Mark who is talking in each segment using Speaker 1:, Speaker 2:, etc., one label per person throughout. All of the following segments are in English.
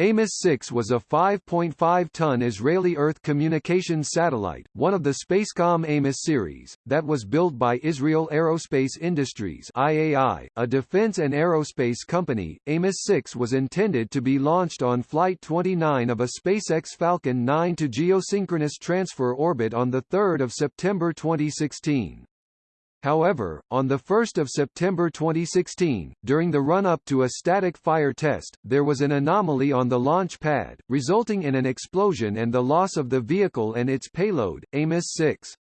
Speaker 1: Amos-6 was a 5.5-ton Israeli Earth communications satellite, one of the Spacecom Amos series, that was built by Israel Aerospace Industries IAI, a defense and aerospace company. Amos-6 was intended to be launched on Flight 29 of a SpaceX Falcon 9 to geosynchronous transfer orbit on 3 September 2016. However, on 1 September 2016, during the run-up to a static fire test, there was an anomaly on the launch pad, resulting in an explosion and the loss of the vehicle and its payload, Amos-6.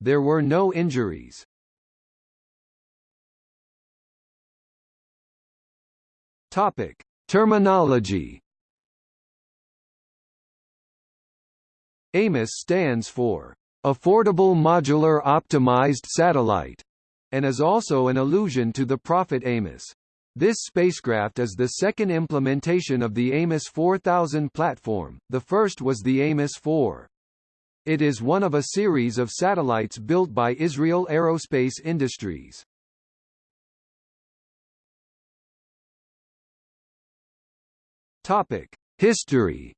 Speaker 1: There were no injuries. Topic. Terminology Amos stands for affordable modular optimized satellite, and is also an allusion to the prophet Amos. This spacecraft is the second implementation of the Amos 4000 platform, the first was the Amos 4. It is one of a series of satellites built by Israel Aerospace Industries. Topic: History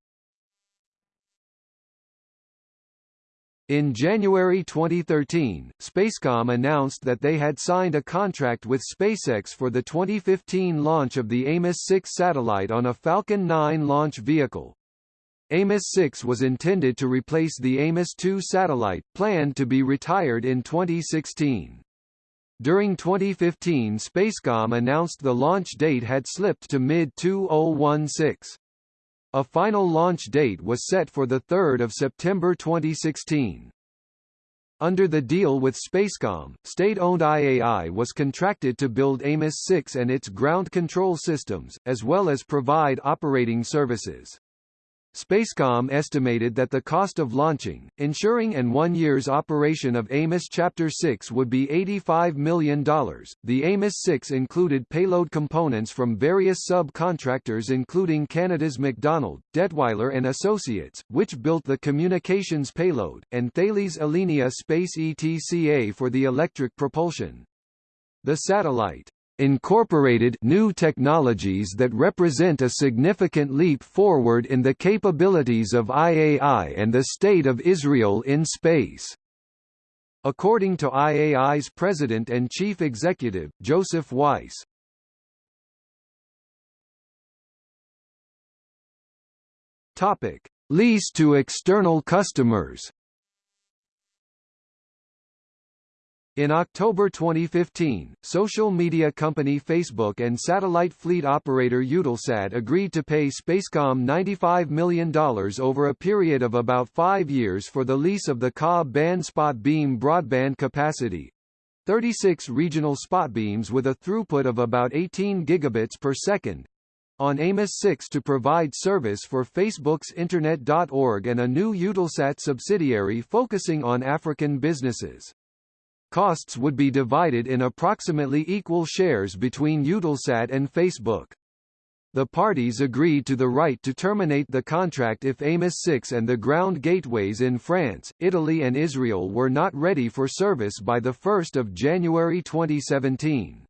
Speaker 1: In January 2013, Spacecom announced that they had signed a contract with SpaceX for the 2015 launch of the Amos-6 satellite on a Falcon 9 launch vehicle. Amos-6 was intended to replace the Amos-2 satellite, planned to be retired in 2016. During 2015 Spacecom announced the launch date had slipped to mid-2016. A final launch date was set for 3 September 2016. Under the deal with Spacecom, state-owned IAI was contracted to build Amos-6 and its ground control systems, as well as provide operating services. Spacecom estimated that the cost of launching, ensuring and one year's operation of Amos Chapter 6 would be $85 million. The Amos 6 included payload components from various subcontractors including Canada's MacDonald, Dettwiler and Associates, which built the communications payload, and Thales Alenia Space ETCA for the electric propulsion. The satellite incorporated new technologies that represent a significant leap forward in the capabilities of IAI and the State of Israel in space. According to IAI's president and chief executive, Joseph Weiss. Topic: Lease to external customers. In October 2015, social media company Facebook and satellite fleet operator Eutelsat agreed to pay Spacecom $95 million over a period of about five years for the lease of the Ka band spot beam broadband capacity. 36 regional spot beams with a throughput of about 18 gigabits per second, on Amos 6 to provide service for Facebook's Internet.org and a new Eutelsat subsidiary focusing on African businesses. Costs would be divided in approximately equal shares between Eutelsat and Facebook. The parties agreed to the right to terminate the contract if Amos 6 and the ground gateways in France, Italy and Israel were not ready for service by 1 January 2017.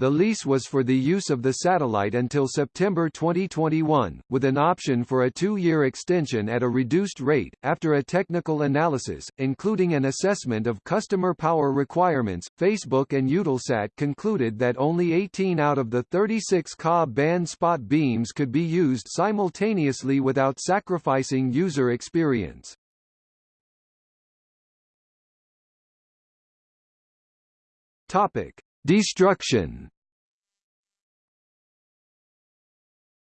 Speaker 1: The lease was for the use of the satellite until September 2021, with an option for a two-year extension at a reduced rate. After a technical analysis, including an assessment of customer power requirements, Facebook and Eutelsat concluded that only 18 out of the 36 Ka band spot beams could be used simultaneously without sacrificing user experience. Topic: Destruction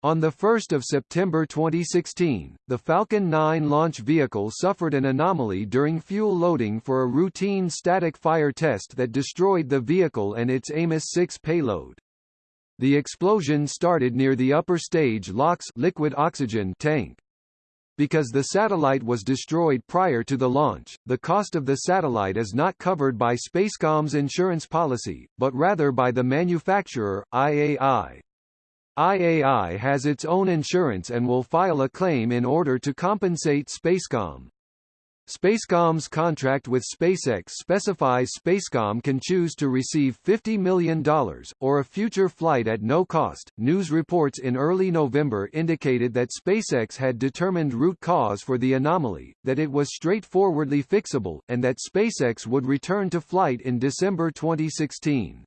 Speaker 1: On 1 September 2016, the Falcon 9 launch vehicle suffered an anomaly during fuel loading for a routine static fire test that destroyed the vehicle and its Amos-6 payload. The explosion started near the upper stage LOX liquid oxygen tank. Because the satellite was destroyed prior to the launch, the cost of the satellite is not covered by Spacecom's insurance policy, but rather by the manufacturer, IAI. IAI has its own insurance and will file a claim in order to compensate Spacecom. Spacecom's contract with SpaceX specifies Spacecom can choose to receive $50 million, or a future flight at no cost. News reports in early November indicated that SpaceX had determined root cause for the anomaly, that it was straightforwardly fixable, and that SpaceX would return to flight in December 2016.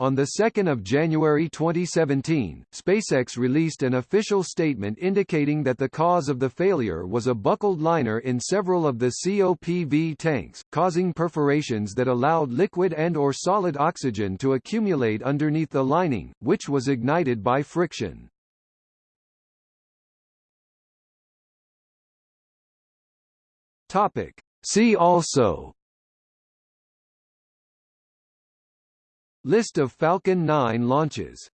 Speaker 1: On 2 January 2017, SpaceX released an official statement indicating that the cause of the failure was a buckled liner in several of the COPV tanks, causing perforations that allowed liquid and or solid oxygen to accumulate underneath the lining, which was ignited by friction. See also List of Falcon 9 launches